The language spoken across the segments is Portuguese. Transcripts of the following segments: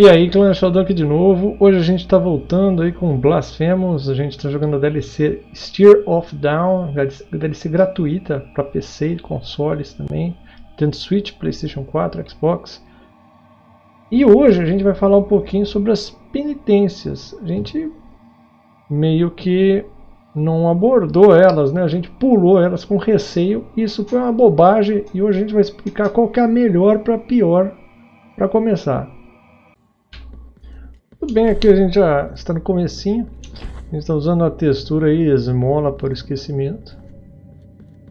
E aí, Clã Sheldon aqui de novo. Hoje a gente está voltando aí com Blasphemous. A gente está jogando a DLC Steer of Down, DLC gratuita para PC e consoles também. Tanto Switch, Playstation 4, Xbox. E hoje a gente vai falar um pouquinho sobre as penitências. A gente meio que não abordou elas, né? A gente pulou elas com receio. Isso foi uma bobagem e hoje a gente vai explicar qual que é a melhor para pior para começar. Tudo bem, aqui a gente já está no comecinho. A gente está usando a textura aí, esmola por esquecimento.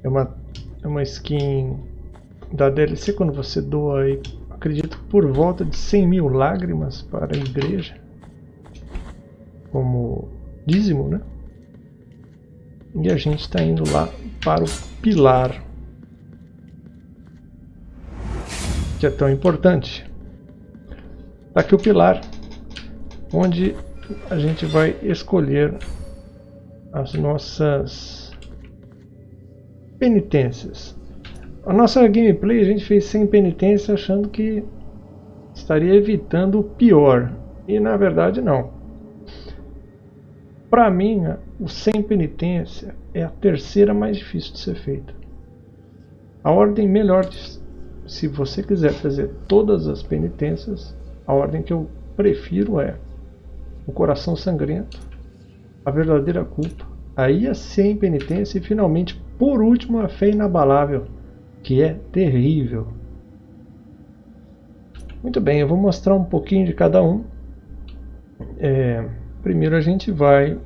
É uma, é uma skin da DLC quando você doa aí, acredito, por volta de 100 mil lágrimas para a igreja. Como dízimo, né? E a gente está indo lá para o pilar. Que é tão importante. Tá aqui o pilar onde a gente vai escolher as nossas penitências. A nossa gameplay a gente fez sem penitência achando que estaria evitando o pior e na verdade não. Para mim, o sem penitência é a terceira mais difícil de ser feita. A ordem melhor, de, se você quiser fazer todas as penitências, a ordem que eu prefiro é o coração sangrento, a verdadeira culpa, aí a sem penitência e finalmente, por último, a fé inabalável, que é terrível. Muito bem, eu vou mostrar um pouquinho de cada um. É, primeiro a gente vai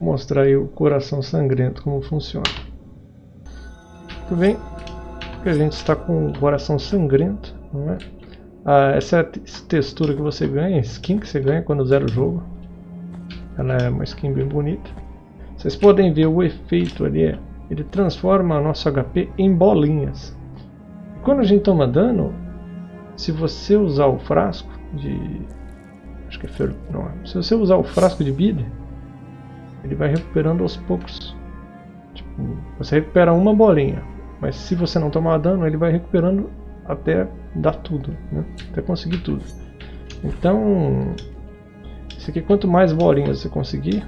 mostrar o coração sangrento como funciona. Muito bem, a gente está com o coração sangrento, não é? Ah, essa é textura que você ganha, skin que você ganha quando zera o jogo. Ela é uma skin bem bonita. Vocês podem ver o efeito ali, ele transforma nosso HP em bolinhas. Quando a gente toma dano, se você usar o frasco de... Acho que é fer... não, Se você usar o frasco de vida, ele vai recuperando aos poucos. Tipo, você recupera uma bolinha, mas se você não tomar dano, ele vai recuperando até dar tudo, né? até conseguir tudo. Então, isso aqui, quanto mais bolinhas você conseguir,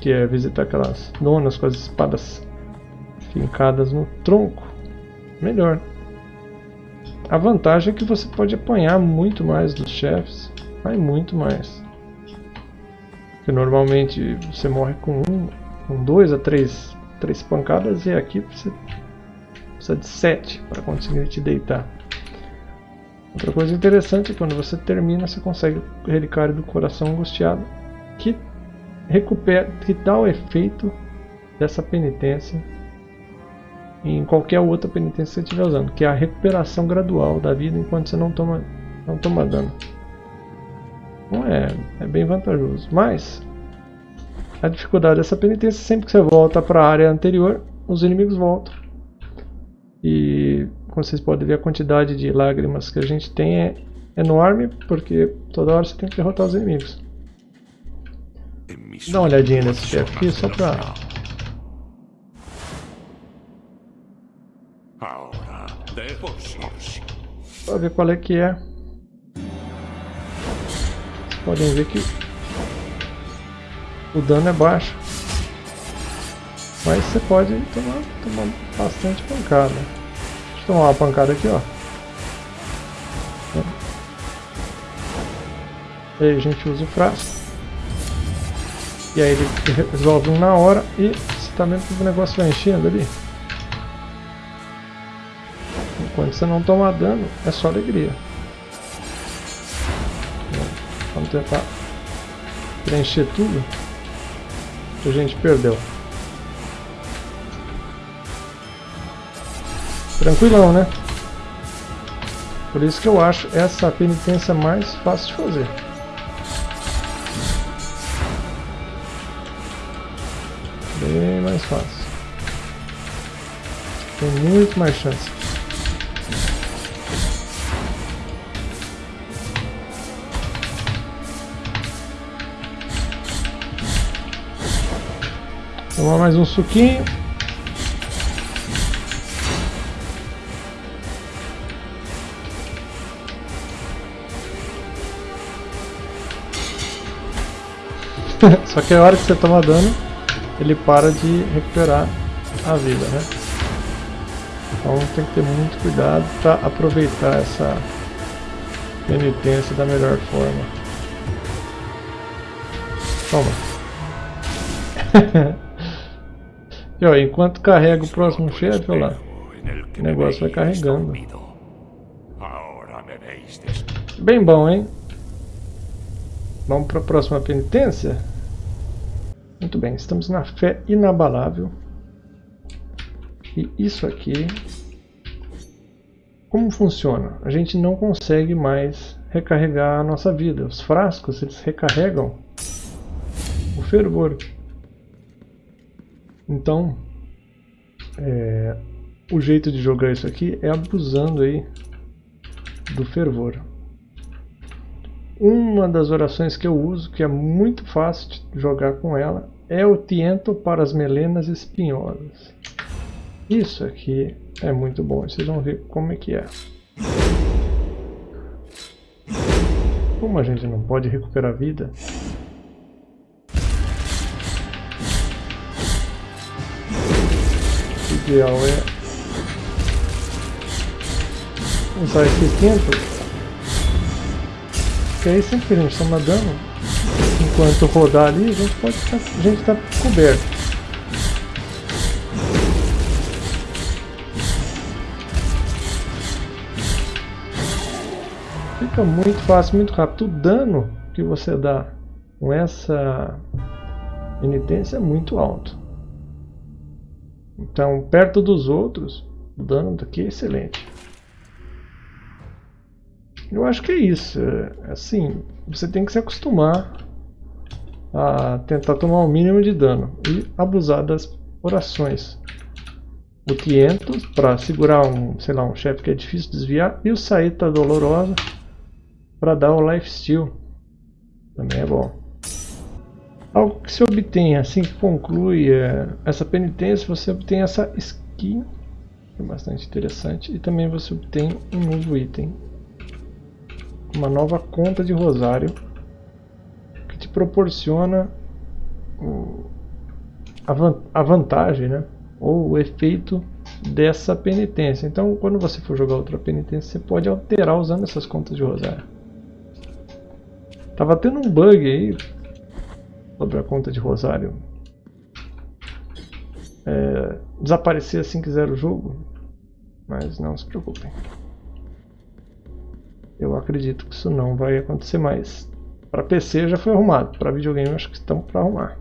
que é visitar aquelas donas com as espadas fincadas no tronco, melhor. A vantagem é que você pode apanhar muito mais dos chefes, vai muito mais. Porque normalmente você morre com um, com dois a três, três pancadas e aqui você precisa de 7 para conseguir te deitar. Outra coisa interessante é que quando você termina, você consegue o relicário do coração angustiado, que recupera, que dá o efeito dessa penitência em qualquer outra penitência que você estiver usando, que é a recuperação gradual da vida enquanto você não toma, não toma dano. Então é, é bem vantajoso. Mas a dificuldade dessa penitência, sempre que você volta para a área anterior, os inimigos voltam como vocês podem ver a quantidade de lágrimas que a gente tem é enorme, porque toda hora você tem que derrotar os inimigos. Dá uma olhadinha nesse chefe aqui, só pra... Pra ver qual é que é. Vocês podem ver que o dano é baixo. Mas você pode tomar, tomar bastante pancada. Deixa eu tomar uma pancada aqui, ó. E aí a gente usa o frasco. E aí ele resolve um na hora e você tá vendo que o negócio vai enchendo ali. Enquanto você não toma dano, é só alegria. Vamos tentar preencher tudo a gente perdeu. Tranquilão, né? Por isso que eu acho essa penitência mais fácil de fazer. Bem mais fácil. Tem muito mais chance. Tomar mais um suquinho. Só que a hora que você toma dano, ele para de recuperar a vida, né? Então tem que ter muito cuidado para aproveitar essa penitência da melhor forma. Toma. e ó, enquanto carrega o próximo chefe, olha lá. O negócio vai carregando. Bem bom, hein? Vamos para a próxima penitência? Muito bem, estamos na fé inabalável. E isso aqui... Como funciona? A gente não consegue mais recarregar a nossa vida. Os frascos, eles recarregam o fervor. Então, é, o jeito de jogar isso aqui é abusando aí do fervor. Uma das orações que eu uso, que é muito fácil de jogar com ela, é o tiento para as melenas espinhosas. Isso aqui é muito bom, vocês vão ver como é que é. Como a gente não pode recuperar vida, o ideal é usar esse tempo, que aí sempre que a gente toma dano, enquanto rodar ali, a gente pode ficar, a gente está coberto. Fica muito fácil, muito rápido. O dano que você dá com essa penitência é muito alto. Então, perto dos outros, o dano daqui é excelente. Eu acho que é isso. É, assim, você tem que se acostumar a tentar tomar o mínimo de dano e abusar das orações. O Tiento para segurar um, sei lá, um chefe que é difícil de desviar e o Saíta Dolorosa para dar o Life Steal. Também é bom. Algo que se obtém assim que conclui é, essa penitência, você obtém essa skin, que é bastante interessante, e também você obtém um novo item uma nova conta de rosário que te proporciona a vantagem, né? ou o efeito dessa penitência. Então, quando você for jogar outra penitência, você pode alterar usando essas contas de rosário. Tava tendo um bug aí sobre a conta de rosário. É, desaparecer assim que zero o jogo, mas não se preocupem. Eu acredito que isso não vai acontecer mais. Para PC já foi arrumado, para videogame acho que estão para arrumar.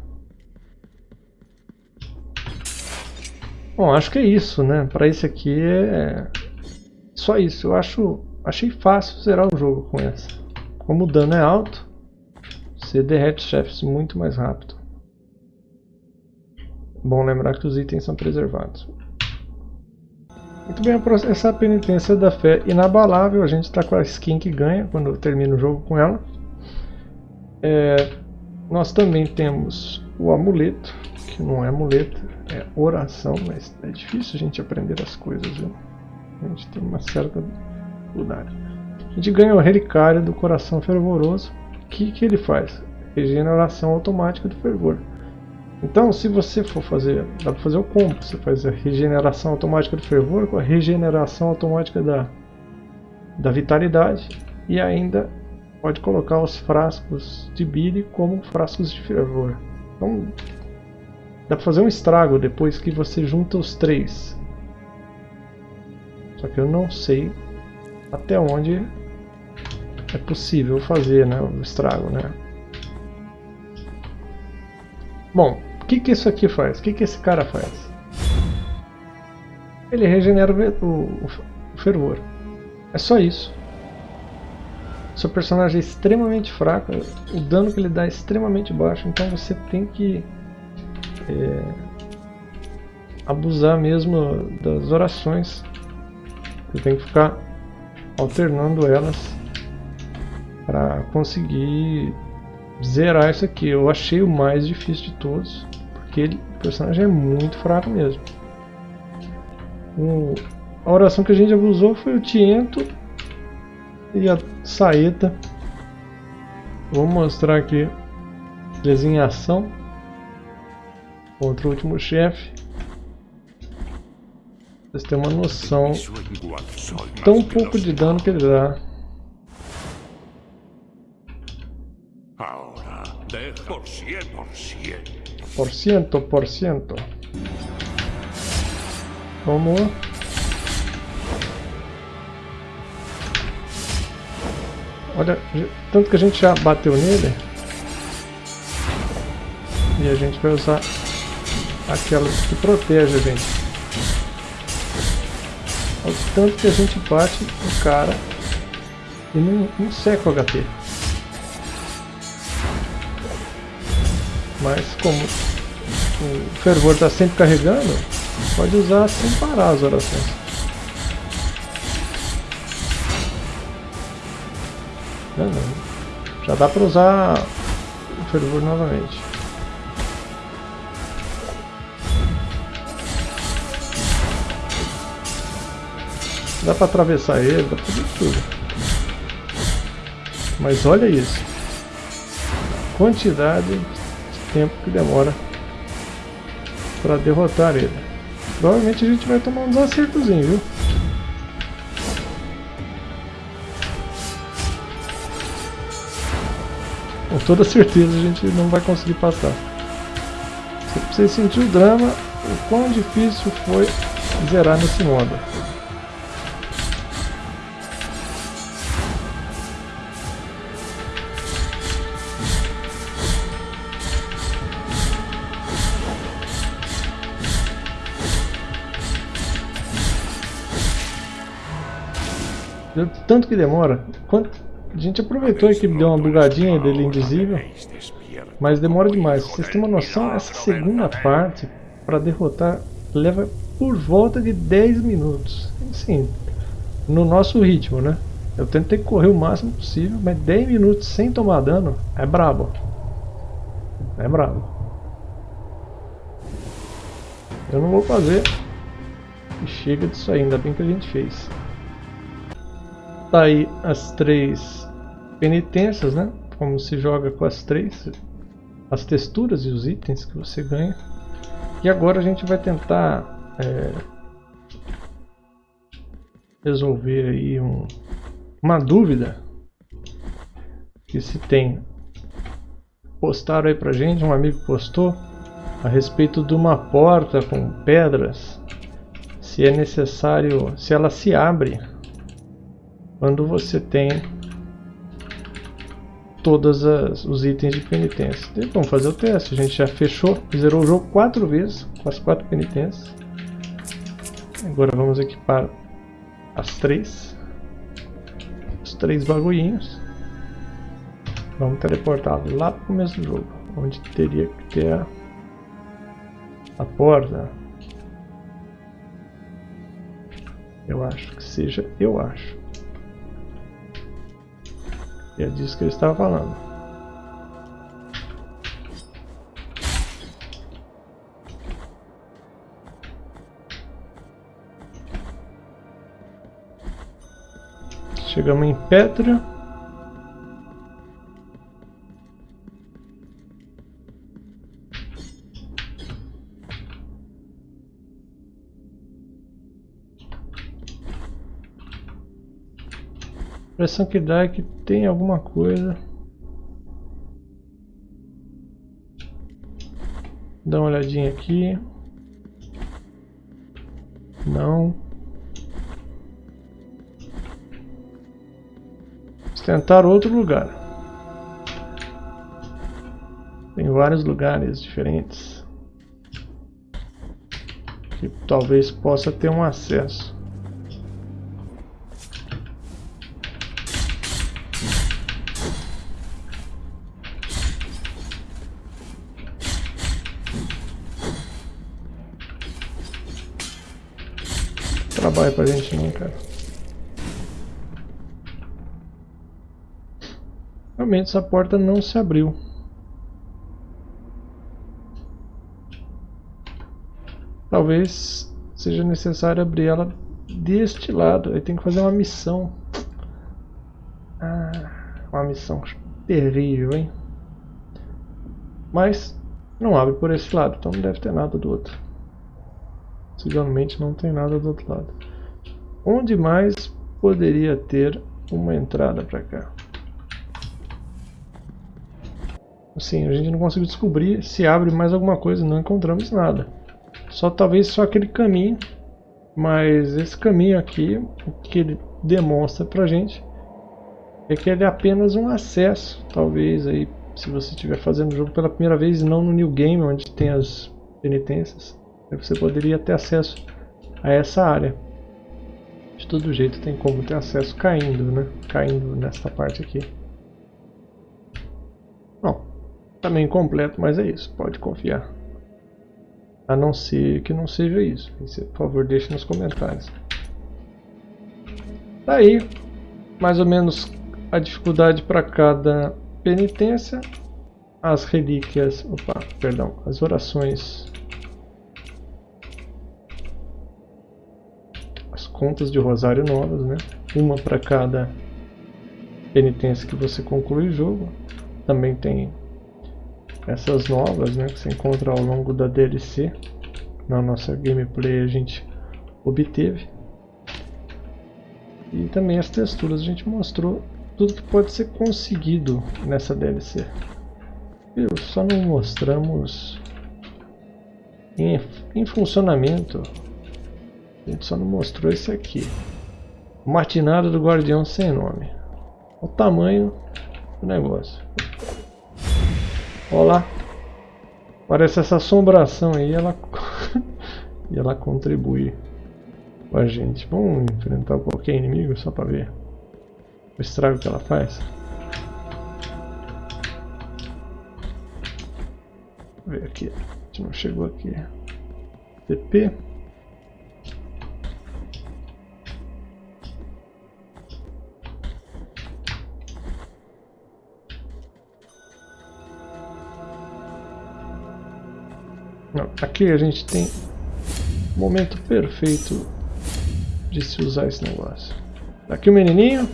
Bom, acho que é isso, né? Para esse aqui é só isso. Eu acho, achei fácil zerar o jogo com essa. Como o dano é alto, você derrete chefes muito mais rápido. Bom lembrar que os itens são preservados. Muito bem, essa penitência da fé inabalável, a gente está com a skin que ganha quando termina o jogo com ela. É, nós também temos o amuleto, que não é amuleto, é oração, mas é difícil a gente aprender as coisas, viu? A gente tem uma certa dificuldade. A gente ganha o relicário do coração fervoroso. O que, que ele faz? Regeneração automática do fervor. Então, se você for fazer, dá para fazer o combo. Você faz a regeneração automática do fervor com a regeneração automática da, da vitalidade e ainda pode colocar os frascos de bile como frascos de fervor. Então, dá para fazer um estrago depois que você junta os três. Só que eu não sei até onde é possível fazer né, o estrago, né? Bom, que, que isso aqui faz? O que, que esse cara faz? Ele regenera o, o, o fervor. É só isso. Seu personagem é extremamente fraco, o dano que ele dá é extremamente baixo, então você tem que é, abusar mesmo das orações. Você tem que ficar alternando elas para conseguir zerar isso aqui. Eu achei o mais difícil de todos. Aquele personagem é muito fraco mesmo. O, a oração que a gente abusou foi o Tiento e a Saeta. Vou mostrar aqui Eles em ação contra o último chefe. Vocês têm uma noção tão pouco de dano que ele dá. Por ciento, por ciento. Vamos. Olha, tanto que a gente já bateu nele. E a gente vai usar aquela que protege a gente. Olha o tanto que a gente bate no cara e não, não seca o HP. Mas como o fervor está sempre carregando, pode usar sem parar as orações. Já dá para usar o fervor novamente. Dá para atravessar ele, dá para fazer tudo. Mas olha isso. Quantidade de tempo que demora para derrotar ele. Provavelmente a gente vai tomar uns acertozinhos, viu? Com toda certeza a gente não vai conseguir passar. Você sentiu o drama, o quão difícil foi zerar nesse modo. Tanto que demora. Quanto... A gente aproveitou que deu uma bugadinha dele invisível. Mas demora demais. Vocês têm uma noção? Essa segunda parte, para derrotar, leva por volta de 10 minutos. Sim, no nosso ritmo, né? Eu tentei correr o máximo possível, mas 10 minutos sem tomar dano é brabo. É brabo. Eu não vou fazer. E chega disso aí, ainda bem que a gente fez. Tá aí as três penitências, né? Como se joga com as três, as texturas e os itens que você ganha. E agora a gente vai tentar é, resolver aí um, uma dúvida que se tem. Postaram aí pra gente, um amigo postou a respeito de uma porta com pedras, se é necessário, se ela se abre quando você tem todos os itens de penitência. Vamos fazer o teste. A gente já fechou, zerou o jogo quatro vezes com as quatro penitências. Agora vamos equipar as três. Os três bagulhinhos. Vamos teleportar lá para o começo do jogo. Onde teria que ter a, a porta. Eu acho que seja, eu acho. E é disso que ele estava falando. Chegamos em Petra. Impressão que dá é que tem alguma coisa. Dá uma olhadinha aqui. Não. Vamos tentar outro lugar. Tem vários lugares diferentes. Que talvez possa ter um acesso. Trabalho pra gente não, cara. Realmente essa porta não se abriu. Talvez seja necessário abrir ela deste lado. Aí tem que fazer uma missão. Ah, uma missão terrível, hein? Mas não abre por esse lado, então não deve ter nada do outro. Possivelmente não tem nada do outro lado. Onde mais poderia ter uma entrada para cá? Assim, a gente não conseguiu descobrir se abre mais alguma coisa, não encontramos nada. Só talvez só aquele caminho, mas esse caminho aqui, o que ele demonstra pra gente é que ele é apenas um acesso, talvez aí se você estiver fazendo o jogo pela primeira vez e não no New Game, onde tem as penitências, você poderia ter acesso a essa área. De todo jeito tem como ter acesso caindo, né? Caindo nessa parte aqui. Bom, também tá completo, mas é isso, pode confiar. A não ser que não seja isso. Por favor, deixe nos comentários. Tá mais ou menos a dificuldade para cada penitência, as relíquias, opa, perdão, as orações, as contas de rosário novas, né? Uma para cada penitência que você conclui o jogo. Também tem essas novas, né, que você encontra ao longo da DLC. Na nossa gameplay a gente obteve. E também as texturas a gente mostrou tudo que pode ser conseguido nessa DLC. Viu? Só não mostramos em, em funcionamento. A gente só não mostrou esse aqui. Martinada do Guardião Sem Nome. O tamanho do negócio. Olha lá. Parece essa assombração aí, ela, e ela contribui com a gente. Vamos enfrentar qualquer inimigo só pra ver o estrago que ela faz. Vamos ver aqui. A gente não chegou aqui. TP. Aqui a gente tem o momento perfeito de se usar esse negócio. Aqui o menininho.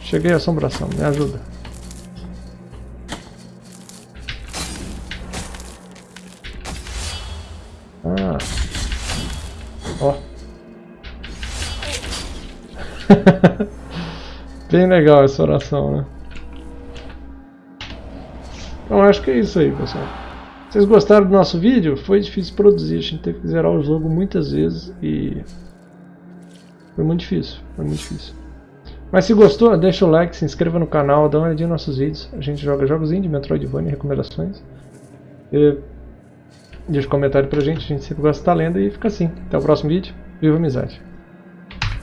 Cheguei a assombração, me ajuda. Ah. Ó. Bem legal essa oração, né? Então acho que é isso aí, pessoal. Vocês gostaram do nosso vídeo? Foi difícil produzir, a gente teve que zerar o jogo muitas vezes e... Foi muito difícil, foi muito difícil. Mas se gostou, deixa o like, se inscreva no canal, dá uma olhadinha nos nossos vídeos. A gente joga jogos indie, Metroidvania, recomendações. E deixa um comentário pra gente, a gente sempre gosta de estar lendo e fica assim. Até o próximo vídeo. Viva a amizade!